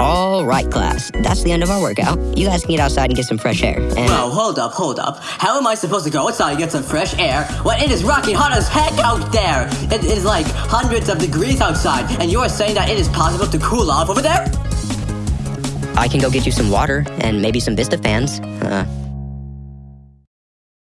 All right, class. That's the end of our workout. You guys can get outside and get some fresh air. And Whoa, hold up, hold up. How am I supposed to go outside and get some fresh air when it is rocking hot as heck out there? It is like hundreds of degrees outside, and you are saying that it is possible to cool off over there? I can go get you some water and maybe some Vista fans. Uh,